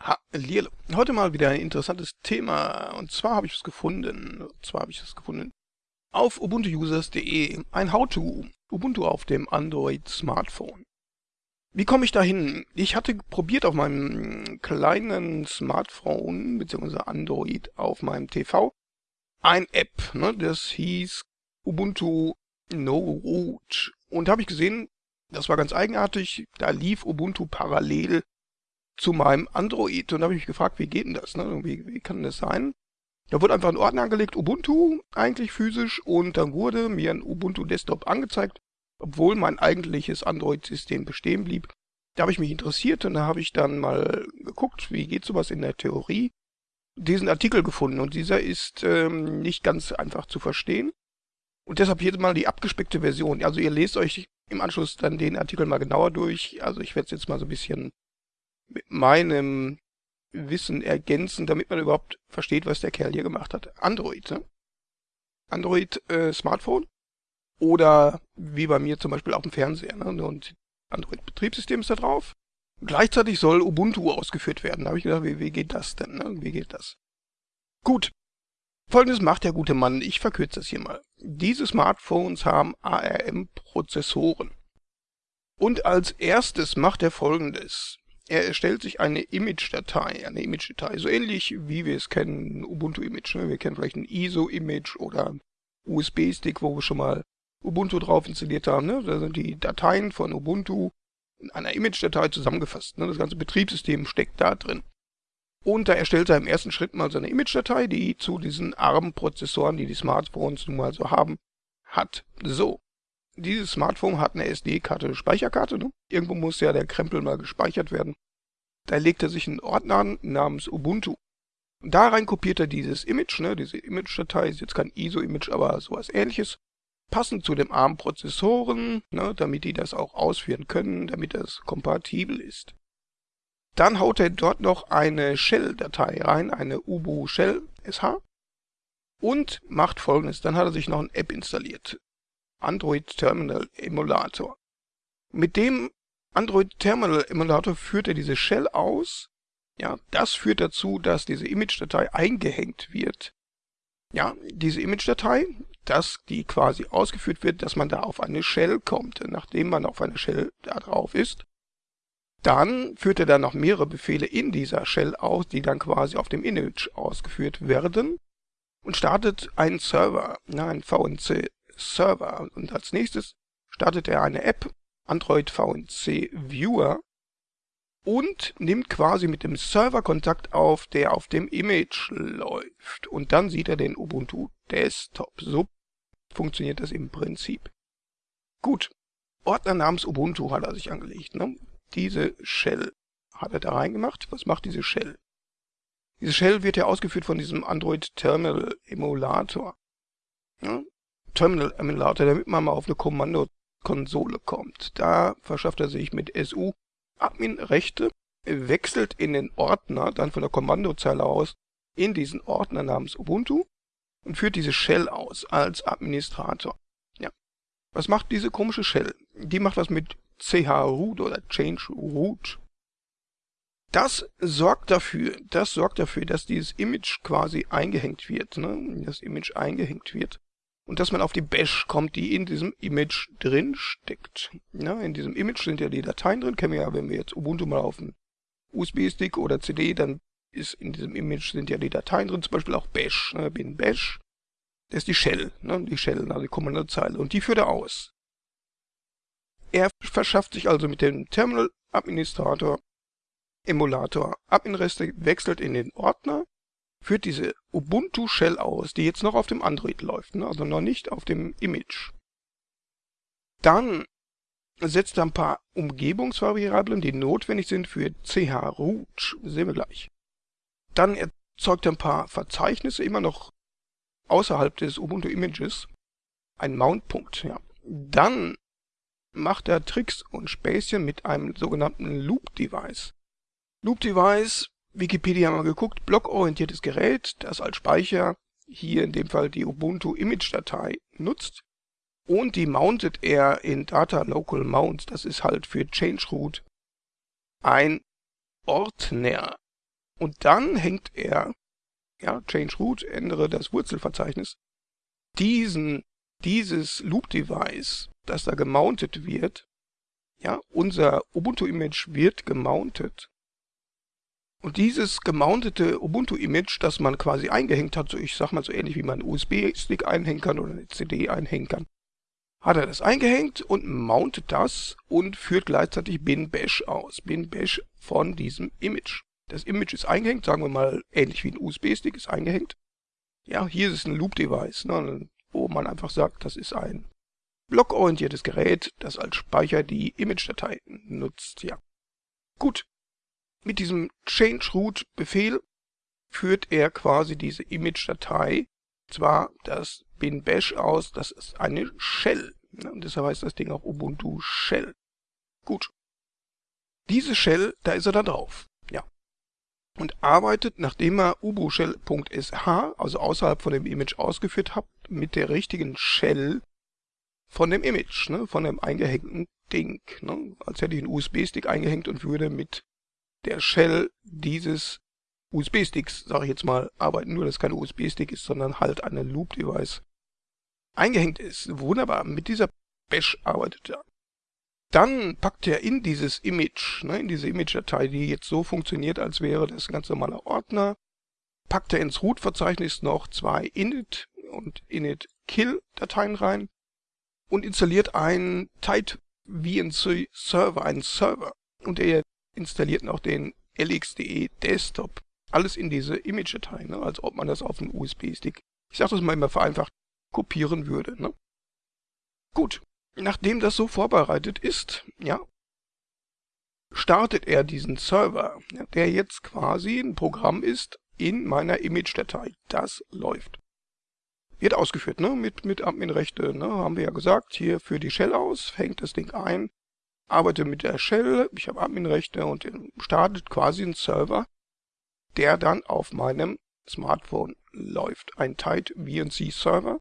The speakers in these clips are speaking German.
Hallihallo. Heute mal wieder ein interessantes Thema. Und zwar habe ich es gefunden. Und zwar habe ich es gefunden auf ubuntuusers.de. Ein How-To. Ubuntu auf dem Android-Smartphone. Wie komme ich da hin? Ich hatte probiert auf meinem kleinen Smartphone bzw. Android auf meinem TV ein App, ne, das hieß Ubuntu No Root. Und habe ich gesehen, das war ganz eigenartig, da lief Ubuntu parallel zu meinem Android. Und da habe ich mich gefragt, wie geht denn das? Ne? Wie, wie kann das sein? Da wurde einfach ein Ordner angelegt, Ubuntu, eigentlich physisch, und dann wurde mir ein Ubuntu Desktop angezeigt, obwohl mein eigentliches Android-System bestehen blieb. Da habe ich mich interessiert und da habe ich dann mal geguckt, wie geht sowas in der Theorie. Diesen Artikel gefunden und dieser ist ähm, nicht ganz einfach zu verstehen. Und deshalb hier mal die abgespeckte Version. Also ihr lest euch im Anschluss dann den Artikel mal genauer durch. Also ich werde es jetzt mal so ein bisschen mit meinem Wissen ergänzen, damit man überhaupt versteht, was der Kerl hier gemacht hat. Android, ne? Android äh, Smartphone oder wie bei mir zum Beispiel auch ein Fernseher. Ne? Und Android-Betriebssystem ist da drauf. Gleichzeitig soll Ubuntu ausgeführt werden. Da habe ich gedacht, wie, wie geht das denn? Ne? Wie geht das? Gut. Folgendes macht der gute Mann. Ich verkürze das hier mal. Diese Smartphones haben ARM-Prozessoren. Und als erstes macht er folgendes. Er erstellt sich eine Image-Datei, eine Image-Datei, so ähnlich wie wir es kennen, Ubuntu-Image. Ne? Wir kennen vielleicht ein ISO-Image oder ein USB-Stick, wo wir schon mal Ubuntu drauf installiert haben. Ne? Da sind die Dateien von Ubuntu in einer Image-Datei zusammengefasst. Ne? Das ganze Betriebssystem steckt da drin. Und da erstellt er im ersten Schritt mal seine Image-Datei, die zu diesen ARM-Prozessoren, die die Smartphones nun mal so haben, hat. So. Dieses Smartphone hat eine SD-Karte, Speicherkarte. Ne? Irgendwo muss ja der Krempel mal gespeichert werden. Da legt er sich einen Ordner an namens Ubuntu. Und da rein kopiert er dieses Image, ne? diese Image-Datei, ist jetzt kein ISO-Image, aber sowas ähnliches passend zu den ARM-Prozessoren, ne, damit die das auch ausführen können, damit das kompatibel ist. Dann haut er dort noch eine Shell-Datei rein, eine Ubu Shell SH und macht folgendes, dann hat er sich noch ein App installiert. Android Terminal Emulator. Mit dem Android Terminal Emulator führt er diese Shell aus. Ja, das führt dazu, dass diese Image-Datei eingehängt wird. Ja, diese Image-Datei dass die quasi ausgeführt wird, dass man da auf eine Shell kommt. Nachdem man auf eine Shell da drauf ist, dann führt er dann noch mehrere Befehle in dieser Shell aus, die dann quasi auf dem Image ausgeführt werden und startet einen Server, einen VNC-Server. Und als nächstes startet er eine App, Android VNC Viewer, und nimmt quasi mit dem Server Kontakt auf, der auf dem Image läuft. Und dann sieht er den Ubuntu Desktop. So funktioniert das im Prinzip. Gut, Ordner namens Ubuntu hat er sich angelegt. Ne? Diese Shell hat er da reingemacht. Was macht diese Shell? Diese Shell wird ja ausgeführt von diesem Android Terminal Emulator. Ja? Terminal Emulator, damit man mal auf eine Kommandokonsole kommt. Da verschafft er sich mit SU Admin-Rechte, wechselt in den Ordner, dann von der Kommandozeile aus, in diesen Ordner namens Ubuntu und führt diese Shell aus als Administrator. Ja. Was macht diese komische Shell? Die macht was mit chroot oder change root. Das sorgt dafür, das sorgt dafür, dass dieses Image quasi eingehängt wird, ne? das Image eingehängt wird. Und dass man auf die Bash kommt, die in diesem Image drin steckt. Ja, in diesem Image sind ja die Dateien drin, kennen wir ja, wenn wir jetzt Ubuntu mal auf einen USB-Stick oder CD, dann ist in diesem Image sind ja die Dateien drin, zum Beispiel auch Bash, ne, bin Bash. Das ist die Shell, ne, die Shell, also die Kommandozeile, und die führt er aus. Er verschafft sich also mit dem Terminal Administrator Emulator Adminreste, wechselt in den Ordner, führt diese Ubuntu Shell aus, die jetzt noch auf dem Android läuft, ne, also noch nicht auf dem Image. Dann setzt er ein paar Umgebungsvariablen, die notwendig sind für chroot, sehen wir gleich. Dann erzeugt er ein paar Verzeichnisse, immer noch außerhalb des Ubuntu Images. Ein Mountpunkt, ja. Dann macht er Tricks und Späßchen mit einem sogenannten Loop Device. Loop Device, Wikipedia haben wir geguckt, blockorientiertes Gerät, das als Speicher hier in dem Fall die Ubuntu Image Datei nutzt. Und die mountet er in Data Local Mount, das ist halt für Change Root ein Ordner Und dann hängt er, ja, change root, ändere das Wurzelverzeichnis, diesen, dieses Loop-Device, das da gemountet wird, ja, unser Ubuntu-Image wird gemountet. Und dieses gemountete Ubuntu-Image, das man quasi eingehängt hat, so ich sag mal so ähnlich wie man einen USB-Stick einhängen kann oder eine CD einhängen kann, hat er das eingehängt und mountet das und führt gleichzeitig bin bash aus. bin bash von diesem Image. Das Image ist eingehängt, sagen wir mal ähnlich wie ein USB-Stick ist eingehängt. Ja, hier ist es ein Loop-Device, ne, wo man einfach sagt, das ist ein blockorientiertes Gerät, das als Speicher die Image-Datei nutzt. Ja, gut. Mit diesem change root Befehl führt er quasi diese Image-Datei, zwar das bin bash aus, das ist eine Shell. Ne? Und deshalb heißt das Ding auch Ubuntu Shell. Gut. Diese Shell, da ist er da drauf. Ja. Und arbeitet, nachdem er ubushell.sh, also außerhalb von dem Image ausgeführt hat, mit der richtigen Shell von dem Image, ne? von dem eingehängten Ding. Ne? Als hätte ich einen USB-Stick eingehängt und würde mit der Shell dieses USB-Sticks, sage ich jetzt mal, arbeiten. Nur, dass kein USB-Stick ist, sondern halt eine Loop-Device eingehängt ist. Wunderbar, mit dieser Bash arbeitet er. Dann packt er in dieses Image, ne, in diese Image-Datei, die jetzt so funktioniert, als wäre das ein ganz normaler Ordner, packt er ins Root-Verzeichnis noch zwei init und init-kill-Dateien rein und installiert einen Tight VNC Server, einen Server. Und er installiert noch den lxde Desktop. Alles in diese Image-Datei, ne, als ob man das auf einem USB-Stick, ich sage das mal immer vereinfacht, kopieren würde. Ne? Gut, nachdem das so vorbereitet ist, ja, startet er diesen Server, ja, der jetzt quasi ein Programm ist in meiner Image-Datei. Das läuft. Wird ausgeführt, ne? Mit, mit Adminrechte, ne? Haben wir ja gesagt, hier für die Shell aus, hängt das Ding ein, arbeite mit der Shell, ich habe Adminrechte und startet quasi einen Server, der dann auf meinem Smartphone läuft. Ein Tight VNC Server.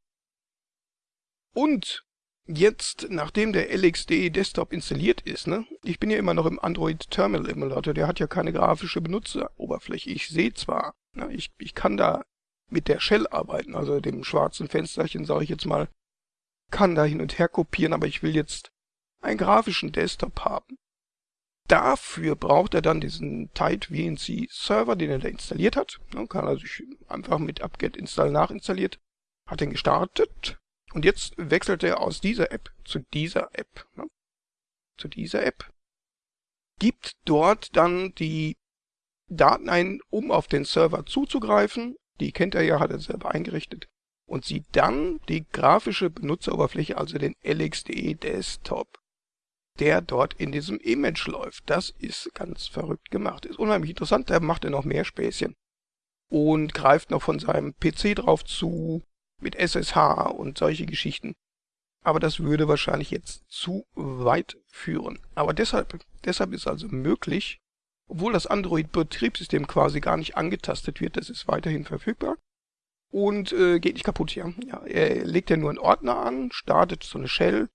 Und jetzt, nachdem der LXD Desktop installiert ist, ne, ich bin ja immer noch im Android Terminal Emulator, der hat ja keine grafische Benutzeroberfläche. Ich sehe zwar, ne, ich, ich kann da mit der Shell arbeiten, also dem schwarzen Fensterchen, sage ich jetzt mal, kann da hin und her kopieren, aber ich will jetzt einen grafischen Desktop haben. Dafür braucht er dann diesen Tight VNC Server, den er da installiert hat. Ne, kann er sich einfach mit apt-get install nachinstalliert, hat den gestartet, und jetzt wechselt er aus dieser App zu dieser App. Ne? Zu dieser App. Gibt dort dann die Daten ein, um auf den Server zuzugreifen. Die kennt er ja, hat er selber eingerichtet. Und sieht dann die grafische Benutzeroberfläche, also den LXDE Desktop, der dort in diesem Image läuft. Das ist ganz verrückt gemacht. Ist unheimlich interessant. Da macht er noch mehr Späßchen. Und greift noch von seinem PC drauf zu, mit SSH und solche Geschichten. Aber das würde wahrscheinlich jetzt zu weit führen. Aber deshalb, deshalb ist also möglich, obwohl das Android-Betriebssystem quasi gar nicht angetastet wird, das ist weiterhin verfügbar und äh, geht nicht kaputt hier. Ja, er legt ja nur einen Ordner an, startet so eine Shell,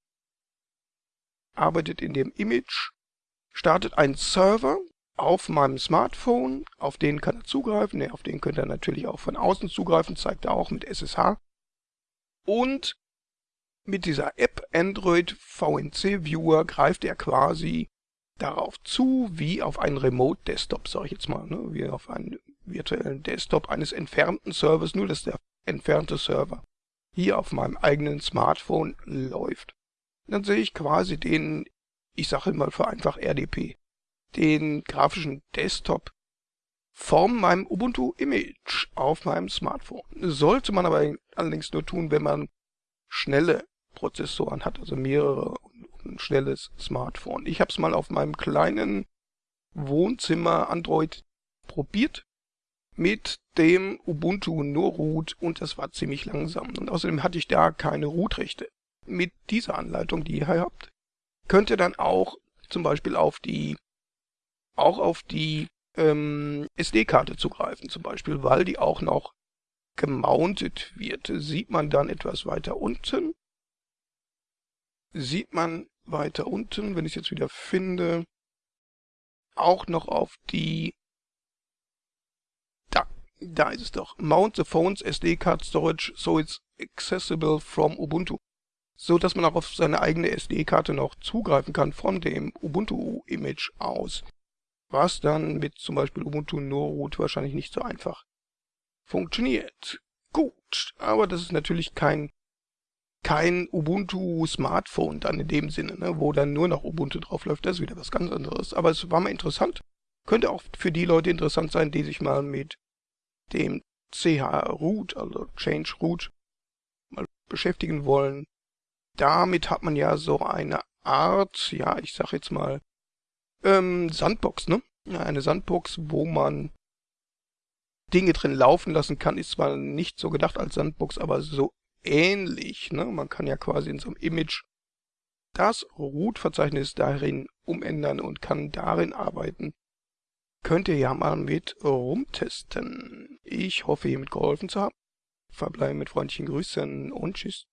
arbeitet in dem Image, startet einen Server auf meinem Smartphone, auf den kann er zugreifen, auf den könnte er natürlich auch von außen zugreifen, zeigt er auch mit SSH. Und mit dieser App Android VNC Viewer greift er quasi darauf zu, wie auf einen Remote Desktop, sage ich jetzt mal, ne? wie auf einen virtuellen Desktop eines entfernten Servers, nur dass der entfernte Server hier auf meinem eigenen Smartphone läuft. Dann sehe ich quasi den, ich sage mal vereinfacht RDP, den grafischen Desktop von meinem Ubuntu Image auf meinem Smartphone. Sollte man aber allerdings nur tun, wenn man schnelle Prozessoren hat, also mehrere und ein schnelles Smartphone. Ich habe es mal auf meinem kleinen Wohnzimmer Android probiert mit dem Ubuntu nur Root und das war ziemlich langsam. Und außerdem hatte ich da keine Root-Rechte. Mit dieser Anleitung, die ihr habt, könnt ihr dann auch zum Beispiel auf die auch auf die ähm, SD-Karte zugreifen zum Beispiel, weil die auch noch gemountet wird. Sieht man dann etwas weiter unten. Sieht man weiter unten, wenn ich es jetzt wieder finde, auch noch auf die Da ist es doch. Mount the phone's SD card storage so it's accessible from Ubuntu. So dass man auch auf seine eigene SD-Karte noch zugreifen kann von dem Ubuntu-Image aus. Was dann mit zum Beispiel Ubuntu No Root wahrscheinlich nicht so einfach funktioniert. Gut, aber das ist natürlich kein kein Ubuntu Smartphone dann in dem Sinne, ne, wo dann nur noch Ubuntu drauf läuft, das ist wieder was ganz anderes. Aber es war mal interessant. Könnte auch für die Leute interessant sein, die sich mal mit dem CH Root, also Change Root, mal beschäftigen wollen. Damit hat man ja so eine Art, ja, ich sag jetzt mal, ähm, Sandbox, ne? Eine Sandbox, wo man Dinge drin laufen lassen kann, ist zwar nicht so gedacht als Sandbox, aber so ähnlich. Ne? Man kann ja quasi in so einem Image das Root-Verzeichnis darin umändern und kann darin arbeiten. Könnt ihr ja mal mit rumtesten. Ich hoffe, hiermit geholfen zu haben. Verbleibe mit freundlichen Grüßen und tschüss.